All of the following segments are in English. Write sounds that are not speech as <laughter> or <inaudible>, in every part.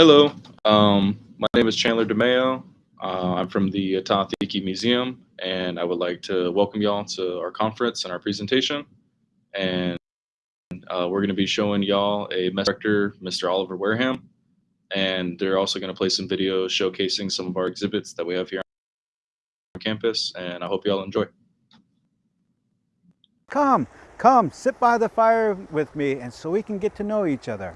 Hello, um, my name is Chandler DeMeo. Uh, I'm from the Ah-Tah-Thi-Ki Museum, and I would like to welcome y'all to our conference and our presentation. And uh, we're going to be showing y'all a director, Mr. Oliver Wareham, and they're also going to play some videos showcasing some of our exhibits that we have here on campus. And I hope y'all enjoy. Come, come, sit by the fire with me and so we can get to know each other.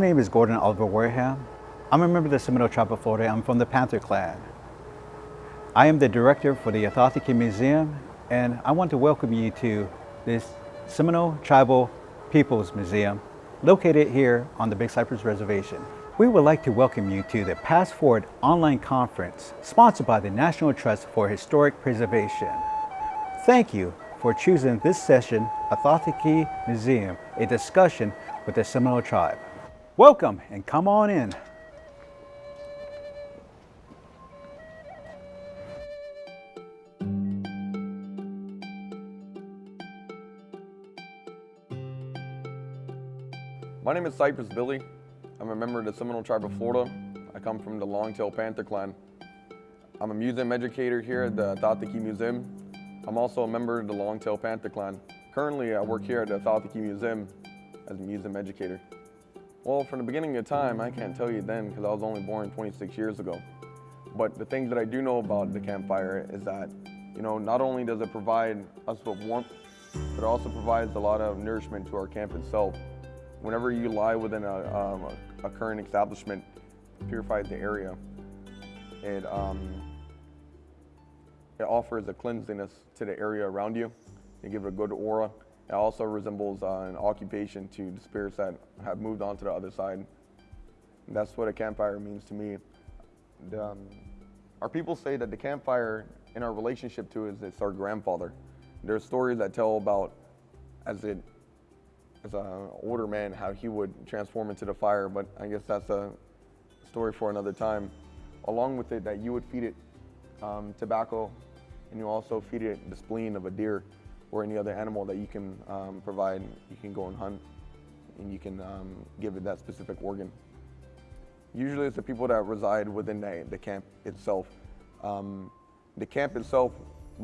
My name is Gordon Oliver Wareham. I'm a member of the Seminole Tribe of Florida. I'm from the Panther Clan. I am the director for the Ah-Tah-Thi-Ki Museum, and I want to welcome you to this Seminole Tribal Peoples Museum located here on the Big Cypress Reservation. We would like to welcome you to the PastForward online conference sponsored by the National Trust for Historic Preservation. Thank you for choosing this session, Ah-Tah-Thi-Ki Museum, a discussion with the Seminole Tribe. Welcome and come on in. My name is Cypress Billy. I'm a member of the Seminole Tribe of Florida. I come from the Longtail Panther Clan. I'm a museum educator here at the Ah-Tah-Thi-Ki Museum. I'm also a member of the Longtail Panther Clan. Currently, I work here at the Ah-Tah-Thi-Ki Museum as a museum educator. Well, from the beginning of time, I can't tell you then because I was only born 26 years ago. But the thing that I do know about the campfire is that, you know, not only does it provide us with warmth, but it also provides a lot of nourishment to our camp itself. Whenever you lie within a, um, a, current establishment, it purifies the area. It, um, it offers a cleanliness to the area around you. It give it a good aura. It also resembles uh, an occupation to the spirits that have moved on to the other side. And that's what a campfire means to me. The, um, our people say that the campfire in our relationship to is it's our grandfather. There's stories that tell about as it as an older man how he would transform into the fire, but I guess that's a story for another time. Along with it, that you would feed it um, tobacco, and you also feed it the spleen of a deer or any other animal that you can um, provide. You can go and hunt and you can um, give it that specific organ. Usually it's the people that reside within the, the camp itself. Um, the camp itself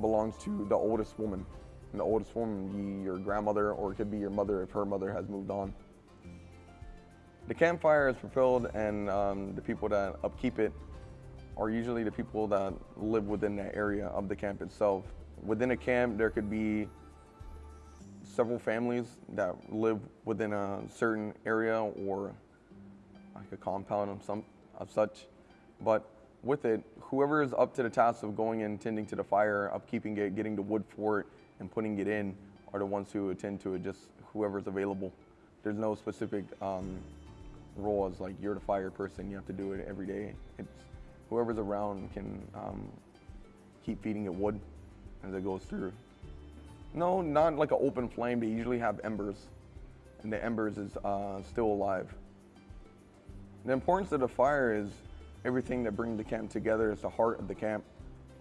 belongs to the oldest woman. And the oldest woman your grandmother or it could be your mother if her mother has moved on. The campfire is fulfilled and um, the people that upkeep it are usually the people that live within the area of the camp itself. Within a camp, there could be several families that live within a certain area or like a compound of some of such. But with it, whoever is up to the task of going and tending to the fire, upkeeping it, getting the wood for it, and putting it in are the ones who attend to it, just whoever's available. There's no specific um, role as like you're the fire person, you have to do it every day. It's whoever's around can um, keep feeding it wood as it goes through. No, not like an open flame. They usually have embers, and the embers is uh, still alive. The importance of the fire is everything that brings the camp together. It's the heart of the camp.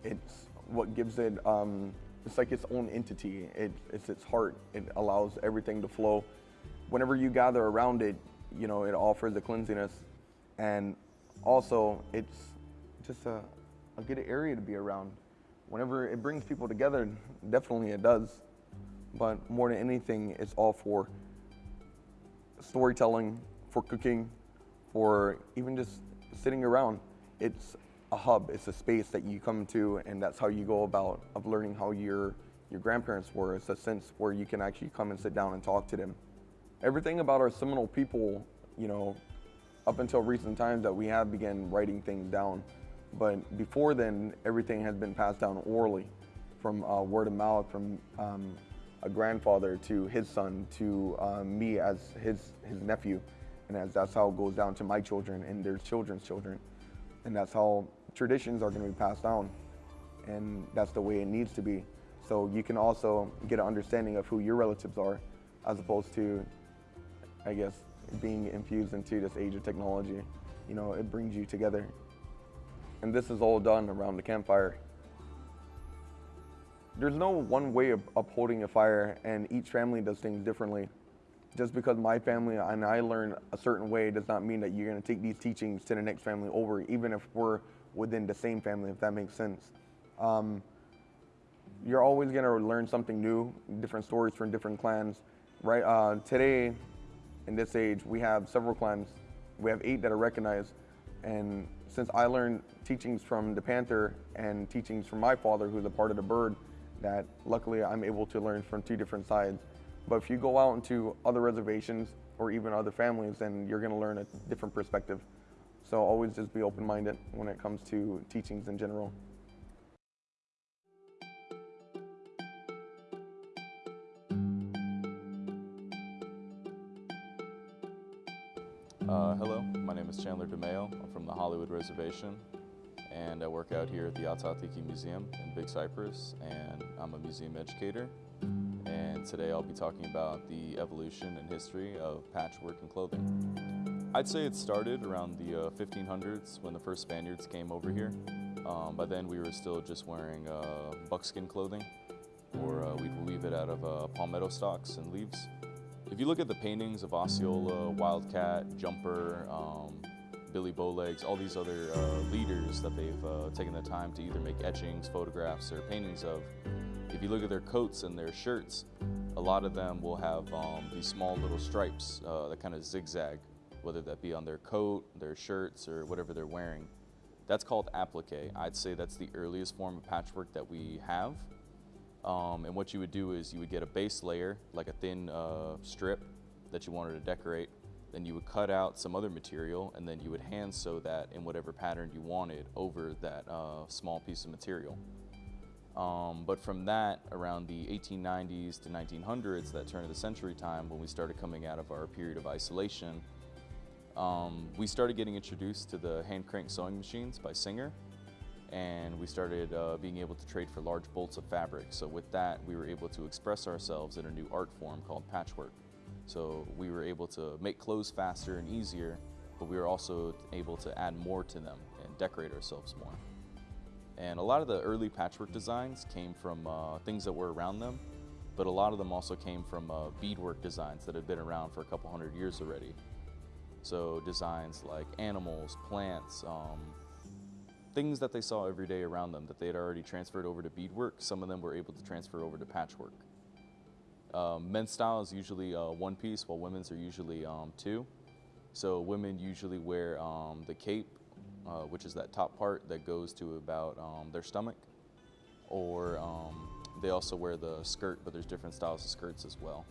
It's what gives it, um, it's like its own entity. It, it's its heart. It allows everything to flow. Whenever you gather around it, you know, it offers the cleansiness. And also, it's just a, a good area to be around whenever it brings people together, definitely it does. But more than anything, it's all for storytelling, for cooking, for even just sitting around. It's a hub, it's a space that you come to and that's how you go about of learning how your, your grandparents were. It's a sense where you can actually come and sit down and talk to them. Everything about our Seminole people, you know, up until recent times that we have began writing things down. But before then, everything has been passed down orally from uh, word of mouth, from um, a grandfather to his son to um, me as his his nephew, and as that's how it goes down to my children and their children's children, and that's how traditions are going to be passed down, and that's the way it needs to be. So you can also get an understanding of who your relatives are, as opposed to, I guess, being infused into this age of technology. You know, it brings you together. And this is all done around the campfire. There's no one way of upholding a fire, and each family does things differently. Just because my family and I learn a certain way does not mean that you're going to take these teachings to the next family over, even if we're within the same family, if that makes sense. Um, you're always going to learn something new, different stories from different clans. Right uh, today, in this age, we have several clans. We have eight that are recognized, and since I learned teachings from the panther and teachings from my father, who's a part of the bird, that luckily I'm able to learn from two different sides. But if you go out into other reservations or even other families, then you're going to learn a different perspective. So always just be open-minded when it comes to teachings in general. Uh, hello, name is Chandler DeMayo. I'm from the Hollywood Reservation, and I work out here at the Ah-Tah-Thi-Ki Museum in Big Cypress, and I'm a museum educator. And today I'll be talking about the evolution and history of patchwork and clothing. I'd say it started around the uh, 1500s when the first Spaniards came over here. Um, by then we were still just wearing uh, buckskin clothing, or uh, we'd weave it out of uh, palmetto stalks and leaves. If you look at the paintings of Osceola, Wildcat, Jumper, um, Billy Bowlegs, all these other uh, leaders that they've uh, taken the time to either make etchings, photographs, or paintings of, if you look at their coats and their shirts, a lot of them will have um, these small little stripes uh, that kind of zigzag, whether that be on their coat, their shirts, or whatever they're wearing. That's called applique. I'd say that's the earliest form of patchwork that we have. Um, and what you would do is you would get a base layer, like a thin uh, strip that you wanted to decorate. Then you would cut out some other material and then you would hand sew that in whatever pattern you wanted over that uh, small piece of material. Um, but from that, around the 1890s to 1900s, that turn of the century time, when we started coming out of our period of isolation, um, we started getting introduced to the hand crank sewing machines by Singer and we started uh, being able to trade for large bolts of fabric. So with that, we were able to express ourselves in a new art form called patchwork. So we were able to make clothes faster and easier, but we were also able to add more to them and decorate ourselves more. And a lot of the early patchwork designs came from uh, things that were around them, but a lot of them also came from uh, beadwork designs that had been around for a couple hundred years already. So designs like animals, plants, um, things that they saw every day around them that they had already transferred over to beadwork, some of them were able to transfer over to patchwork. Um, men's style is usually uh, one piece, while women's are usually um, two. So women usually wear um, the cape, uh, which is that top part that goes to about um, their stomach, or um, they also wear the skirt, but there's different styles of skirts as well.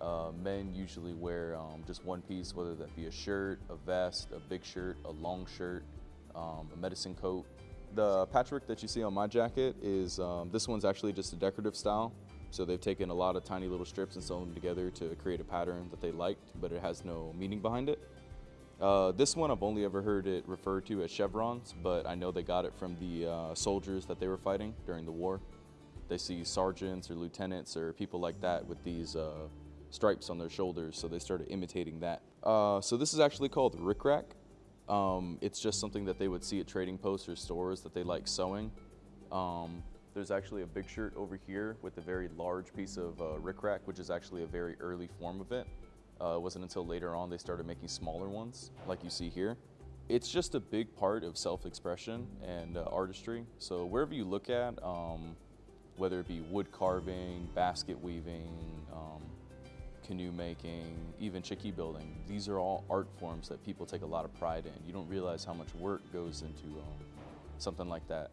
Uh, men usually wear um, just one piece, whether that be a shirt, a vest, a big shirt, a long shirt, um, a medicine coat. The patchwork that you see on my jacket is, um, this one's actually just a decorative style. So they've taken a lot of tiny little strips and sewn them together to create a pattern that they liked, but it has no meaning behind it. Uh, this one I've only ever heard it referred to as chevrons, but I know they got it from the uh, soldiers that they were fighting during the war. They see sergeants or lieutenants or people like that with these uh, stripes on their shoulders, so they started imitating that. Uh, so this is actually called rickrack. Um, it's just something that they would see at trading posts or stores that they like sewing. Um, there's actually a big shirt over here with a very large piece of uh, rickrack, which is actually a very early form of it. Uh, it wasn't until later on they started making smaller ones, like you see here. It's just a big part of self-expression and uh, artistry. So wherever you look at, um, whether it be wood carving, basket weaving, um, canoe making, even chickee building. These are all art forms that people take a lot of pride in. You don't realize how much work goes into um, something like that.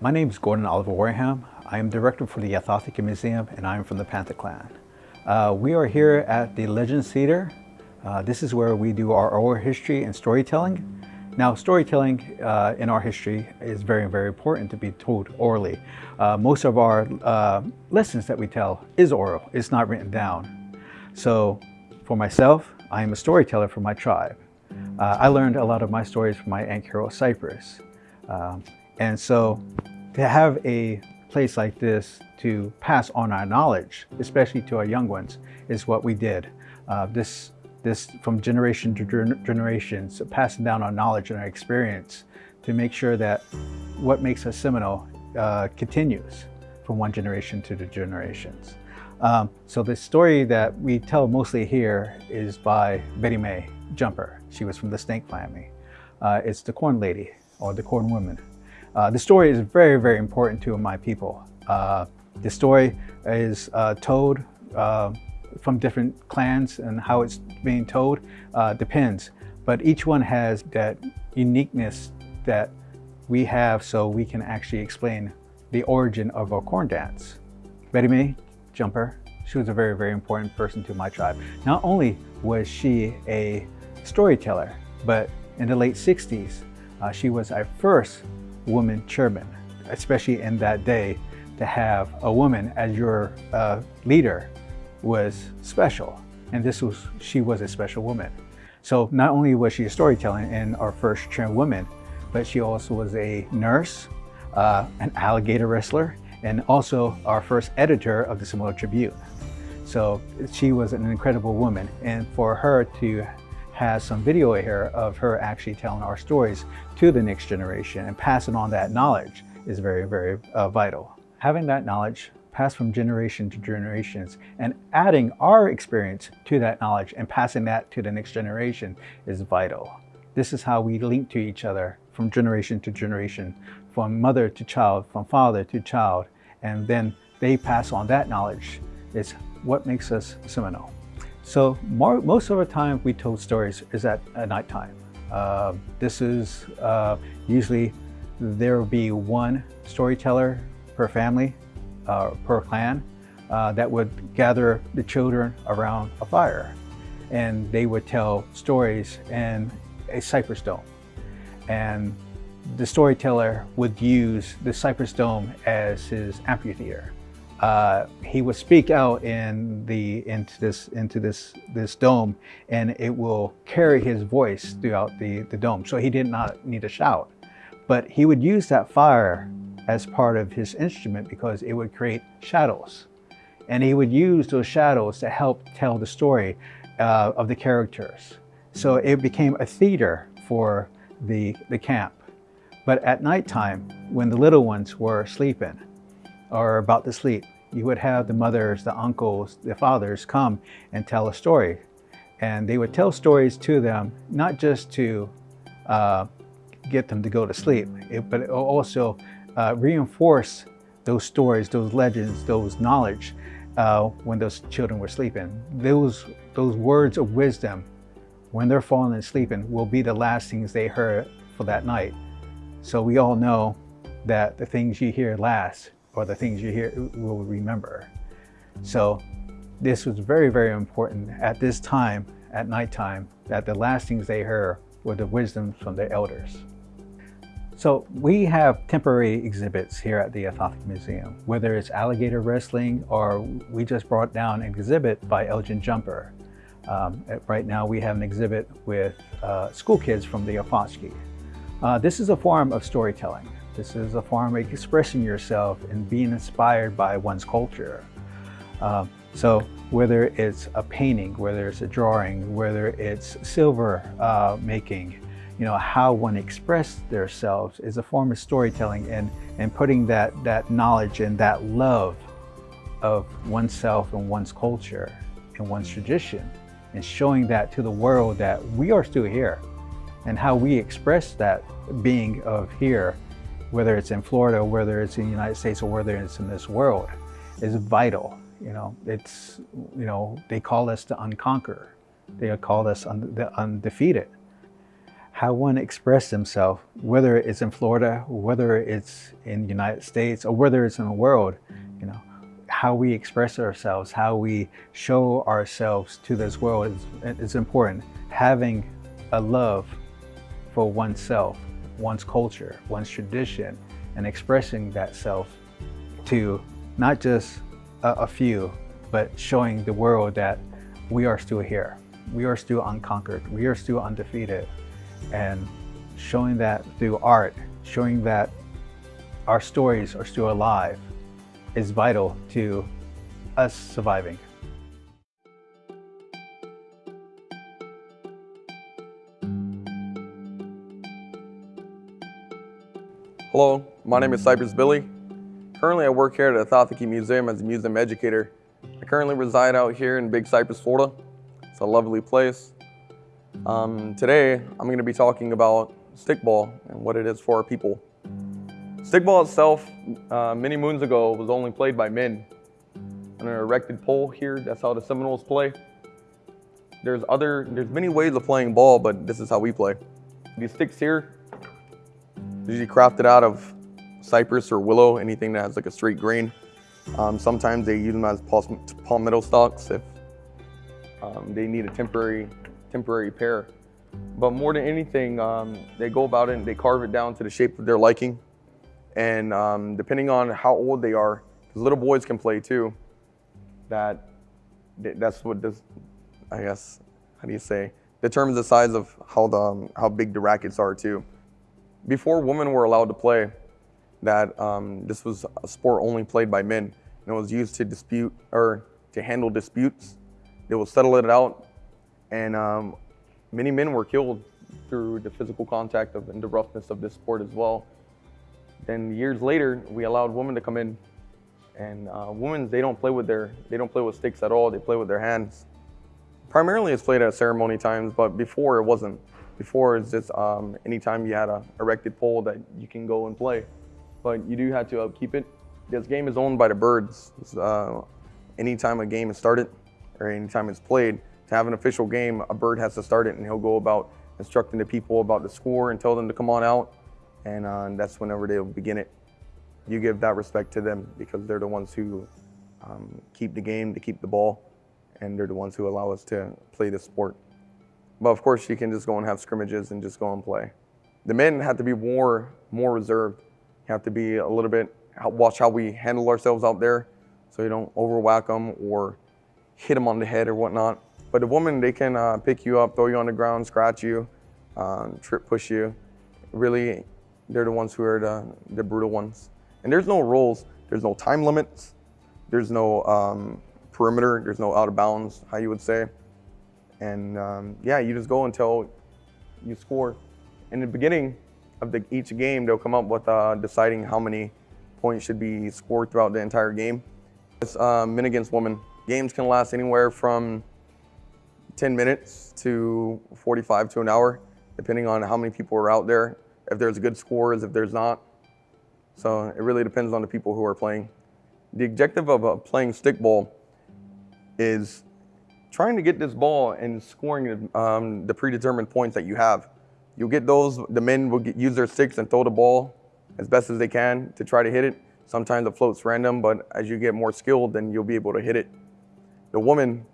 My name is Gordon Oliver Wareham. I am director for the Ah-Tah-Thi-Ki Museum and I am from the Panther Clan. Uh, we are here at the Legends Theater. Uh, this is where we do our oral history and storytelling. Now, storytelling uh, in our history is very, very important to be told orally. Uh, most of our uh, lessons that we tell is oral, it's not written down. So for myself, I am a storyteller for my tribe. Uh, I learned a lot of my stories from my Aunt Carol Cypress. Um, and so to have a place like this to pass on our knowledge, especially to our young ones, is what we did. Uh, this, this from generation to generation, so passing down our knowledge and our experience to make sure that what makes us Seminole uh, continues from one generation to the generations. Um, so the story that we tell mostly here is by Betty Mae Jumper. She was from the Snake family. Uh, it's the Corn Lady or the Corn Woman. Uh, the story is very, very important to my people. Uh, the story is uh, told uh, from different clans and how it's being told uh, depends. But each one has that uniqueness that we have so we can actually explain the origin of our corn dance. Betty Mae Jumper, she was a very, very important person to my tribe. Not only was she a storyteller, but in the late 60s, uh, she was our first woman chairman, especially in that day, to have a woman as your uh, leader was special. And this was, she was a special woman. So not only was she a storyteller and our first chairwoman, but she also was a nurse, uh, an alligator wrestler, and also our first editor of the Seminole Tribune. So she was an incredible woman. And for her to have some video here of her actually telling our stories to the next generation and passing on that knowledge is very, very uh, vital. Having that knowledge passed from generation to generations and adding our experience to that knowledge and passing that to the next generation is vital. This is how we link to each other from generation to generation, from mother to child, from father to child, and then they pass on that knowledge. It's what makes us Seminole. So more, most of the time we told stories is at, at nighttime. Uh, this is uh, usually there will be one storyteller per family, uh, per clan, uh, that would gather the children around a fire. And they would tell stories in a cypress dome and the storyteller would use the Cypress Dome as his amphitheater. Uh, he would speak out in the into this into this this dome, and it will carry his voice throughout the the dome. So he did not need to shout, but he would use that fire as part of his instrument because it would create shadows, and he would use those shadows to help tell the story uh, of the characters. So it became a theater for the, the camp. But at nighttime, when the little ones were sleeping or about to sleep, you would have the mothers, the uncles, the fathers come and tell a story. And they would tell stories to them, not just to uh, get them to go to sleep, it, but also uh, reinforce those stories, those legends, those knowledge uh, when those children were sleeping. Those, those words of wisdom when they're falling and sleeping will be the last things they heard for that night. So we all know that the things you hear last or the things you hear will remember. So this was very, very important at this time, at nighttime, that the last things they heard were the wisdoms from their elders. So we have temporary exhibits here at the Ah-Tah-Thi-Ki Museum, whether it's alligator wrestling or we just brought down an exhibit by Elgin Jumper. Um, right now we have an exhibit with uh, school kids from the Ahfachkee. Uh, this is a form of storytelling. This is a form of expressing yourself and being inspired by one's culture. Uh, so whether it's a painting, whether it's a drawing, whether it's silver uh, making, you know, how one expresses themselves is a form of storytelling and, and putting that, that knowledge and that love of oneself and one's culture and one's tradition and showing that to the world that we are still here and how we express that being of here, whether it's in Florida, whether it's in the United States, or whether it's in this world, is vital. You know, it's, you know, they call us the unconquer. They call us un the undefeated. how one expresses himself, whether it's in Florida, whether it's in the United States, or whether it's in the world, you know, how we express ourselves, how we show ourselves to this world is, is important. Having a love for oneself, one's culture, one's tradition, and expressing that self to not just a, a few, but showing the world that we are still here. We are still unconquered. We are still undefeated. And showing that through art, showing that our stories are still alive is vital to us surviving. Hello, my name is Cypress Billy. Currently I work here at the Ah-Tah-Thi-Ki Museum as a museum educator. I currently reside out here in Big Cypress, Florida. It's a lovely place. Um, today I'm going to be talking about stickball and what it is for our people. Stickball itself, uh, many moons ago, was only played by men on an erected pole here. That's how the Seminoles play. There's other, there's many ways of playing ball, but this is how we play. These sticks here, usually crafted out of cypress or willow, anything that has like a straight grain. Um, sometimes they use them as palmetto stalks if um, they need a temporary, temporary pair. But more than anything, um, they go about it and they carve it down to the shape of their liking. And um, depending on how old they are, because little boys can play too, that that's what this, I guess, how do you say, determines the size of how, the, um, how big the rackets are too. Before women were allowed to play, that um, this was a sport only played by men and it was used to dispute or to handle disputes. They would settle it out and um, many men were killed through the physical contact of, and the roughness of this sport as well. Then years later, we allowed women to come in, and uh, women they don't play with their they don't play with sticks at all. They play with their hands. Primarily, it's played at ceremony times, but before it wasn't. Before it's just um, anytime you had a erected pole that you can go and play, but you do have to upkeep it. This game is owned by the birds. Uh, anytime a game is started or anytime it's played, to have an official game, a bird has to start it, and he'll go about instructing the people about the score and tell them to come on out and uh, that's whenever they'll begin it. You give that respect to them because they're the ones who um, keep the game, to keep the ball, and they're the ones who allow us to play the sport. But of course, you can just go and have scrimmages and just go and play. The men have to be more, more reserved. You have to be a little bit, watch how we handle ourselves out there so you don't overwhack them or hit them on the head or whatnot. But the woman, they can uh, pick you up, throw you on the ground, scratch you, um, trip push you. Really they're the ones who are the, the brutal ones. And there's no rules. There's no time limits. There's no um, perimeter. There's no out of bounds, how you would say. And um, yeah, you just go until you score. In the beginning of the, each game, they'll come up with uh, deciding how many points should be scored throughout the entire game. It's uh, men against women. Games can last anywhere from 10 minutes to 45 to an hour, depending on how many people are out there if there's a good scores, if there's not. So it really depends on the people who are playing. The objective of uh, playing stickball is trying to get this ball and scoring um, the predetermined points that you have. You'll get those, the men will get, use their sticks and throw the ball as best as they can to try to hit it. Sometimes it floats random, but as you get more skilled, then you'll be able to hit it. The woman,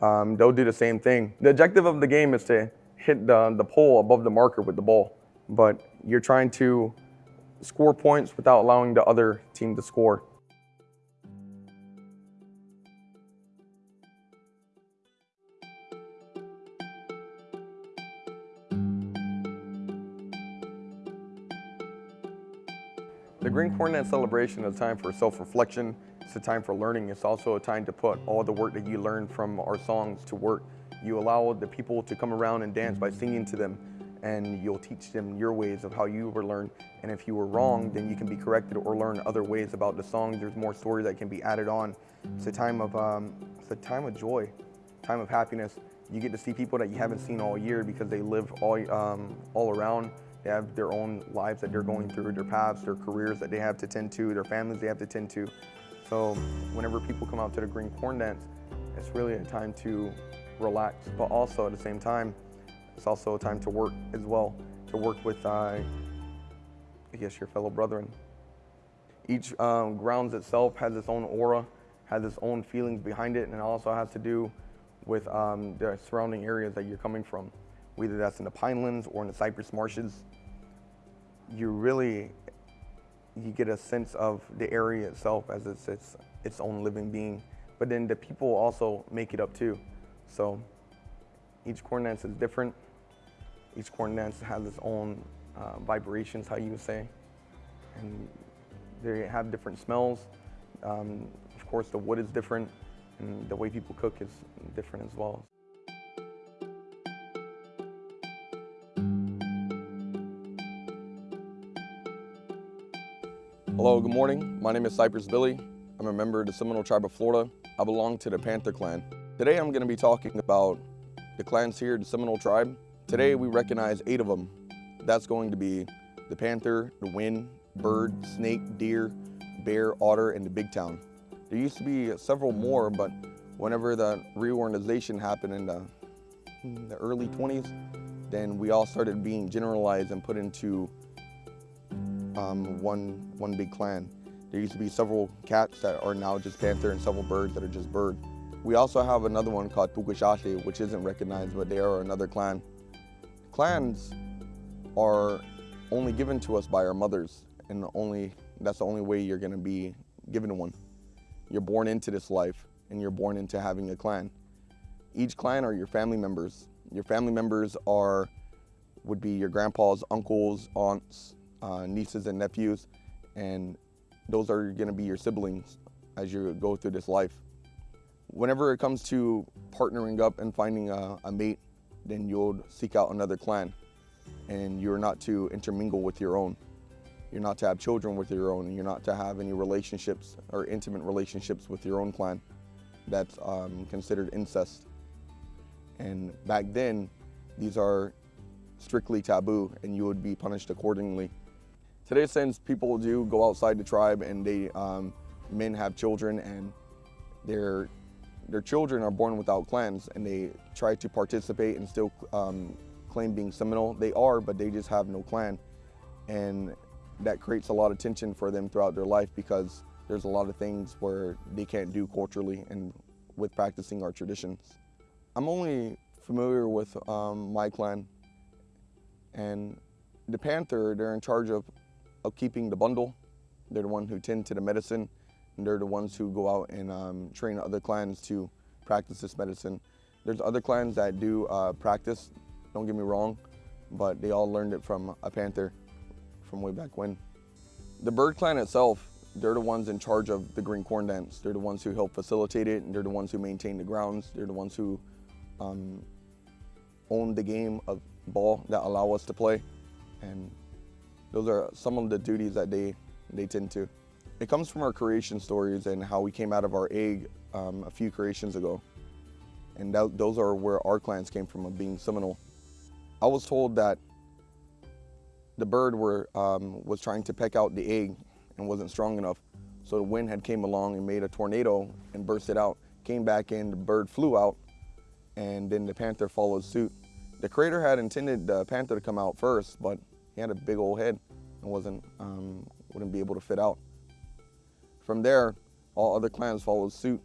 um, they'll do the same thing. The objective of the game is to hit the, the pole above the marker with the ball but you're trying to score points without allowing the other team to score. The Green Cornet celebration is a time for self-reflection. It's a time for learning. It's also a time to put all the work that you learned from our songs to work. You allow the people to come around and dance by singing to them and you'll teach them your ways of how you were learned. And if you were wrong, then you can be corrected or learn other ways about the song. There's more stories that can be added on. It's a time of, um, it's a time of joy, time of happiness. You get to see people that you haven't seen all year because they live all, um, all around. They have their own lives that they're going through, their paths, their careers that they have to tend to, their families they have to tend to. So whenever people come out to the Green Corn Dance, it's really a time to relax, but also at the same time, it's also a time to work as well, to work with, uh, I guess, your fellow brethren. Each um, grounds itself has its own aura, has its own feelings behind it, and it also has to do with um, the surrounding areas that you're coming from, whether that's in the Pinelands or in the Cypress Marshes. You really, you get a sense of the area itself as it's its, its own living being, but then the people also make it up too. So each corn dance is different. Each corn dance has its own uh, vibrations, how you would say, and they have different smells. Um, of course, the wood is different, and the way people cook is different as well. Hello, good morning. My name is Cypress Billy. I'm a member of the Seminole Tribe of Florida. I belong to the Panther Clan. Today I'm going to be talking about the clans here, the Seminole Tribe. Today we recognize eight of them. That's going to be the Panther, the Wind, Bird, Snake, Deer, Bear, Otter, and the Big Town. There used to be several more, but whenever the reorganization happened in the, in the early 20s, then we all started being generalized and put into um, one, one big clan. There used to be several cats that are now just panther and several birds that are just bird. We also have another one called Tukashashe, which isn't recognized, but they are another clan. Clans are only given to us by our mothers, and only that's the only way you're gonna be given one. You're born into this life, and you're born into having a clan. Each clan are your family members. Your family members are would be your grandpas, uncles, aunts, uh, nieces, and nephews, and those are gonna be your siblings as you go through this life. Whenever it comes to partnering up and finding a, a mate, then you'll seek out another clan and you're not to intermingle with your own. You're not to have children with your own, and you're not to have any relationships or intimate relationships with your own clan. That's um, considered incest. And back then, these are strictly taboo, and you would be punished accordingly. Today, since people do go outside the tribe and they um, men have children and their their children are born without clans, and they try to participate and still um, claim being Seminole. They are, but they just have no clan. And that creates a lot of tension for them throughout their life because there's a lot of things where they can't do culturally and with practicing our traditions. I'm only familiar with um, my clan and the Panther, they're in charge of, of keeping the bundle. They're the ones who tend to the medicine and they're the ones who go out and um, train other clans to practice this medicine. There's other clans that do uh, practice don't get me wrong, but they all learned it from a panther from way back when. The bird clan itself, they're the ones in charge of the green corn dance. They're the ones who help facilitate it, and they're the ones who maintain the grounds. They're the ones who um, own the game of ball that allow us to play. And those are some of the duties that they, they tend to. It comes from our creation stories and how we came out of our egg um, a few creations ago. And that, those are where our clans came from, of being Seminole. I was told that the bird were, um, was trying to peck out the egg and wasn't strong enough. So the wind had came along and made a tornado and burst it out. Came back in, the bird flew out, and then the panther followed suit. The creator had intended the panther to come out first, but he had a big old head and wasn't, um, wouldn't be able to fit out. From there, all other clans followed suit.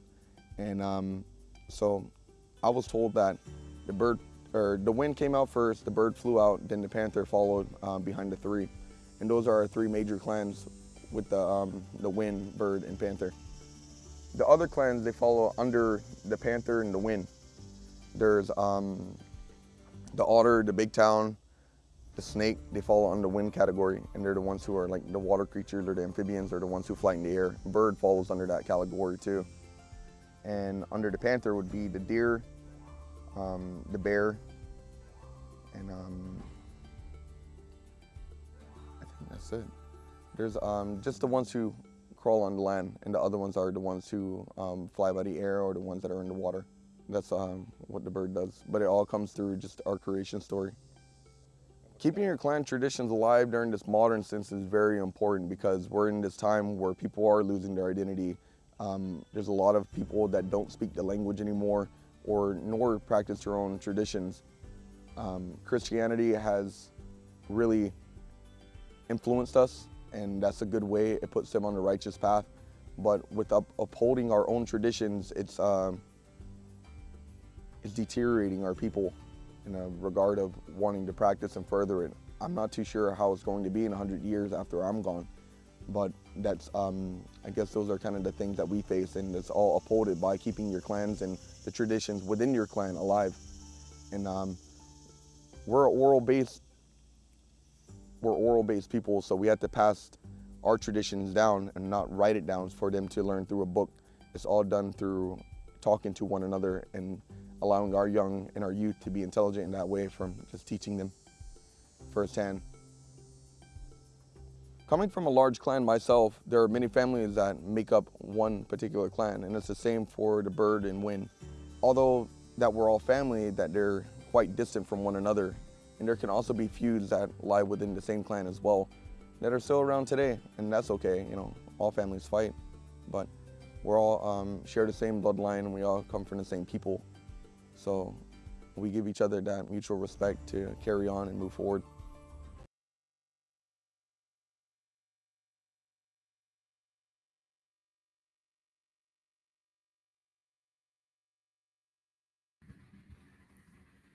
And um, so I was told that the bird or the wind came out first, the bird flew out, then the panther followed um, behind the three. And those are our three major clans with the, um, the wind, bird, and panther. The other clans, they follow under the panther and the wind. There's um, the otter, the big town, the snake, they fall under wind category, and they're the ones who are like the water creatures or the amphibians or the ones who fly in the air. Bird falls under that category too. And under the panther would be the deer, um, the bear, and um, I think that's it. There's um, just the ones who crawl on the land, and the other ones are the ones who um, fly by the air or the ones that are in the water. That's um, what the bird does, but it all comes through just our creation story. Keeping your clan traditions alive during this modern sense is very important because we're in this time where people are losing their identity. Um, there's a lot of people that don't speak the language anymore or nor practice their own traditions. Um, Christianity has really influenced us, and that's a good way. It puts them on the righteous path. But with up, upholding our own traditions, it's um, it's deteriorating our people in a regard of wanting to practice and further it. I'm not too sure how it's going to be in 100 years after I'm gone, but that's um, I guess those are kind of the things that we face, and it's all upholded by keeping your clans and the traditions within your clan alive. And um, we're oral-based we're oral-based people, so we have to pass our traditions down and not write it down for them to learn through a book. It's all done through talking to one another and allowing our young and our youth to be intelligent in that way from just teaching them firsthand. Coming from a large clan myself, there are many families that make up one particular clan, and it's the same for the bird and wind. Although that we're all family, that they're quite distant from one another and there can also be feuds that lie within the same clan as well that are still around today, and that's okay. You know, all families fight, but we're all um, share the same bloodline and we all come from the same people. So we give each other that mutual respect to carry on and move forward.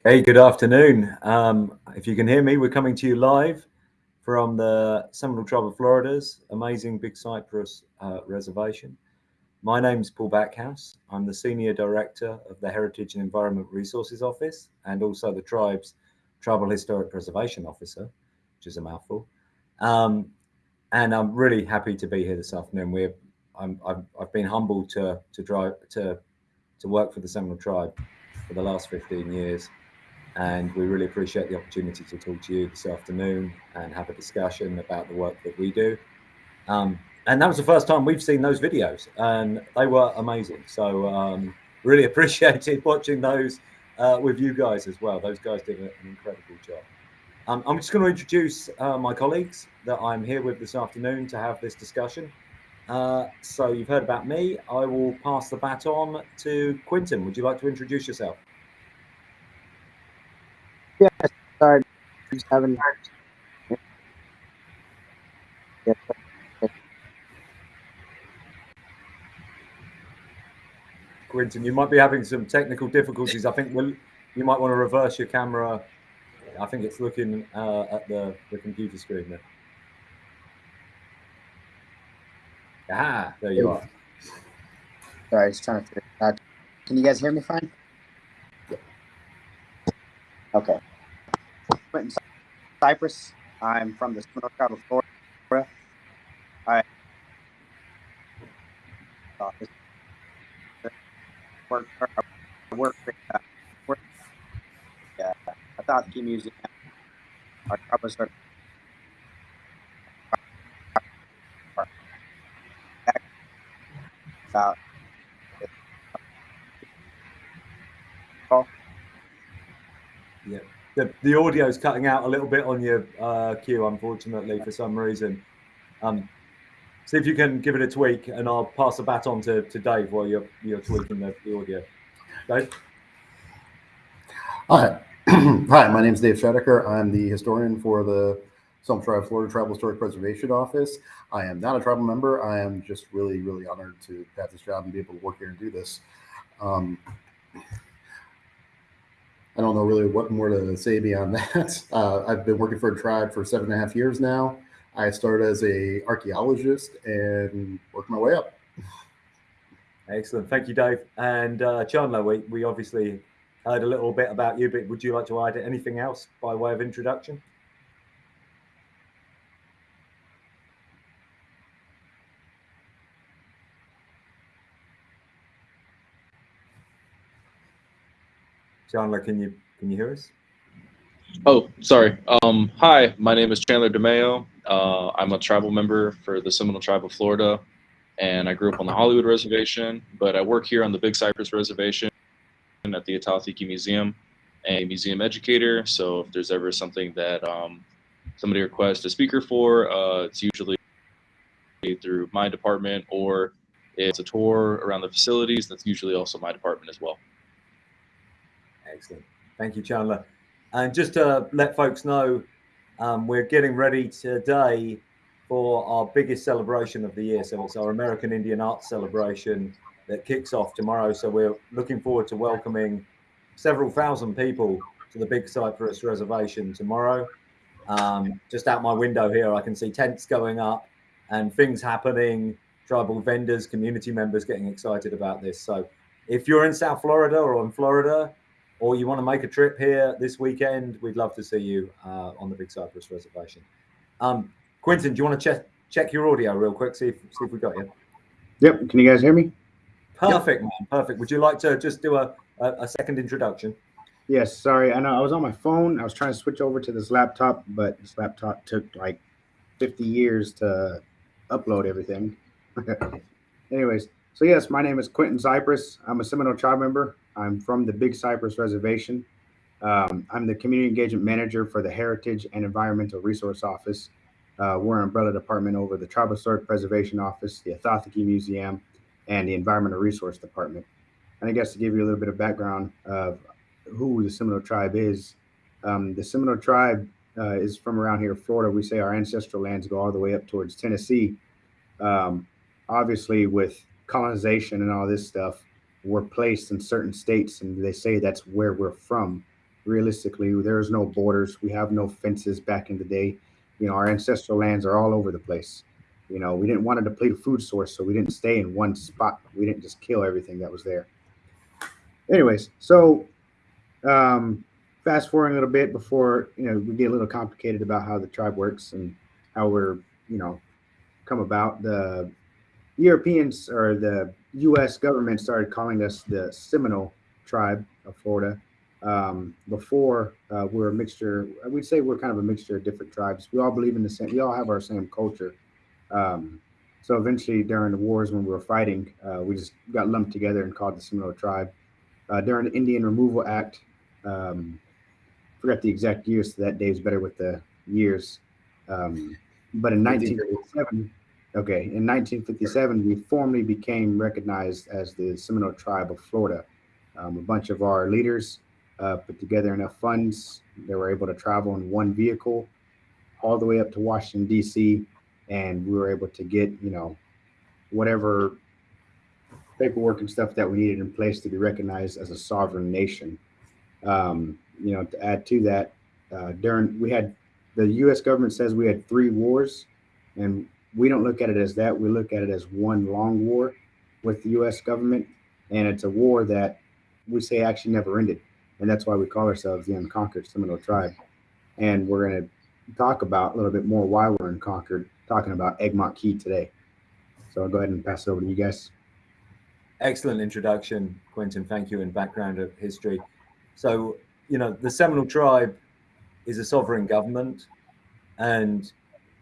Hey, good afternoon. Um, if you can hear me, we're coming to you live from the Seminole Tribe of Florida's amazing Big Cypress uh, Reservation. My name is Paul Backhouse. I'm the Senior Director of the Heritage and Environment Resources Office and also the tribe's Tribal Historic Preservation Officer, which is a mouthful. Um, and I'm really happy to be here this afternoon. We're, I've, I've been humbled to, to drive to, to work for the Seminole Tribe for the last 15 years and we really appreciate the opportunity to talk to you this afternoon and have a discussion about the work that we do. Um, and that was the first time we've seen those videos, and they were amazing. So um, really <laughs> appreciated watching those uh, with you guys as well. Those guys did an incredible job. Um, I'm just going to introduce uh, my colleagues that I'm here with this afternoon to have this discussion. Uh, so you've heard about me. I will pass the baton to Quinton. Would you like to introduce yourself? Yeah, sorry, just having. Yeah. Quinton, you might be having some technical difficulties. I think we'll, you might want to reverse your camera. I think it's looking uh, at the, the computer screen there. Ah, there you are. Sorry, was trying to figure out. Can you guys hear me fine? Okay. Quentin Cypress. I'm from the Seminole Tribe of Florida. I uh, work, I work, uh, work uh, I thought the museum. About Yeah, the, the audio is cutting out a little bit on your uh, cue, unfortunately, for some reason. Um, see if you can give it a tweak, and I'll pass the baton to, to Dave while you're you're tweaking the, the audio. Dave. Hi, <clears throat> hi. My name is Dave Scheidecker. I'm the historian for the Seminole Tribe Florida Tribal Historic Preservation Office. I am not a tribal member. I am just really, really honored to have this job and be able to work here and do this. Um, I don't know really what more to say beyond <laughs> that. Uh, I've been working for a tribe for seven and a half years now. I started as a archaeologist and worked my way up. Excellent. Thank you, Dave. And uh, Chandler, we, we obviously heard a little bit about you, but would you like to add anything else by way of introduction? Chandler, can you can you hear us? Oh, sorry. Um, hi, my name is Chandler DeMeo. Uh, I'm a tribal member for the Seminole Tribe of Florida, and I grew up on the Hollywood Reservation, but I work here on the Big Cypress Reservation at the Ah-Tah-Thi-Ki Museum, a museum educator. So if there's ever something that um, somebody requests a speaker for, uh, it's usually through my department, or it's a tour around the facilities. That's usually also my department as well. Excellent. Thank you, Chandler. And just to let folks know, um, we're getting ready today for our biggest celebration of the year. So it's our American Indian Arts celebration that kicks off tomorrow. So we're looking forward to welcoming several thousand people to the Big Cypress Reservation tomorrow. Um, just out my window here, I can see tents going up and things happening, tribal vendors, community members getting excited about this. So if you're in South Florida or in Florida, or you want to make a trip here this weekend, we'd love to see you uh, on the Big Cypress Reservation. Um, Quentin, do you want to check check your audio real quick? See if see if we got you. Yep. Can you guys hear me? Perfect, yep. man. Perfect. Would you like to just do a, a, a second introduction? Yes. Sorry, I know I was on my phone. I was trying to switch over to this laptop, but this laptop took like 50 years to upload everything. <laughs> Anyways, so yes, my name is Quentin Cypress. I'm a Seminole tribe member. I'm from the Big Cypress Reservation. Um, I'm the community engagement manager for the Heritage and Environmental Resource Office. Uh, we're an umbrella department over the Tribal Historic Preservation Office, the Ah-Tah-Thi-Ki Museum, and the Environmental Resource Department. And I guess to give you a little bit of background of who the Seminole tribe is, um, the Seminole tribe uh, is from around here, Florida. We say our ancestral lands go all the way up towards Tennessee. Um, obviously, with colonization and all this stuff, we're placed in certain states, and they say that's where we're from. Realistically, there's no borders. We have no fences back in the day. You know, our ancestral lands are all over the place. You know, we didn't want to deplete a food source, so we didn't stay in one spot. We didn't just kill everything that was there. Anyways, so um, fast forwarding a little bit before you know we get a little complicated about how the tribe works and how we're you know come about. The Europeans or the U.S. government started calling us the Seminole tribe of Florida. Um, before uh, we're a mixture, we'd say we're kind of a mixture of different tribes. We all believe in the same. We all have our same culture. Um, so eventually, during the wars when we were fighting, uh, we just got lumped together and called the Seminole tribe. Uh, during the Indian Removal Act, um, forgot the exact years. So that day is better with the years. Um, but in 1957, okay, in 1957, we formally became recognized as the Seminole Tribe of Florida. Um, a bunch of our leaders uh, put together enough funds. They were able to travel in one vehicle all the way up to Washington, D.C., and we were able to get, you know, whatever paperwork and stuff that we needed in place to be recognized as a sovereign nation. Um, you know, to add to that, uh, during we had the U.S. government says we had three wars, and we don't look at it as that. We look at it as one long war with the U.S. government, and it's a war that we say actually never ended, and that's why we call ourselves the Unconquered Seminole Tribe. And we're going to talk about a little bit more why we're unconquered, talking about Egmont Key today. So I'll go ahead and pass it over to you guys. Excellent introduction, Quentin. Thank you, and background of history. So, you know, the Seminole tribe is a sovereign government and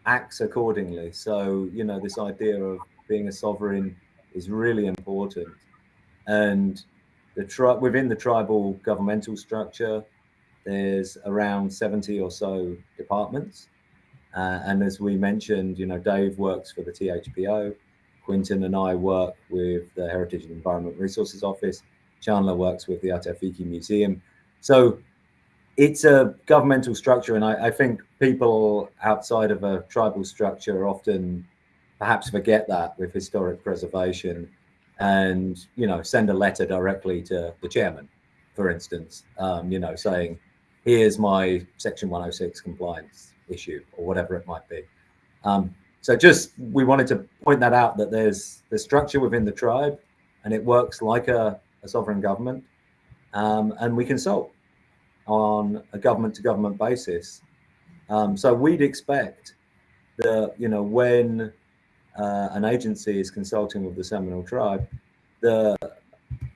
acts accordingly. So, you know, this idea of being a sovereign is really important. And the tribe within the tribal governmental structure, there's around 70 or so departments. Uh, and as we mentioned, you know, Dave works for the THPO. Quinton and I work with the Heritage and Environment Resources Office. Chandler works with the Ah-Tah-Thi-Ki Museum. So it's a governmental structure, and I, I, think people outside of a tribal structure often perhaps forget that with historic preservation, and you know send a letter directly to the chairman, for instance, um, you know saying, "Here's my Section 106 compliance issue," or whatever it might be. Um, so just we wanted to point that out that there's the structure within the tribe, and it works like a, a sovereign government, um, and we consult on a government to government basis. Um, so we'd expect that you know when uh, an agency is consulting with the Seminole tribe, the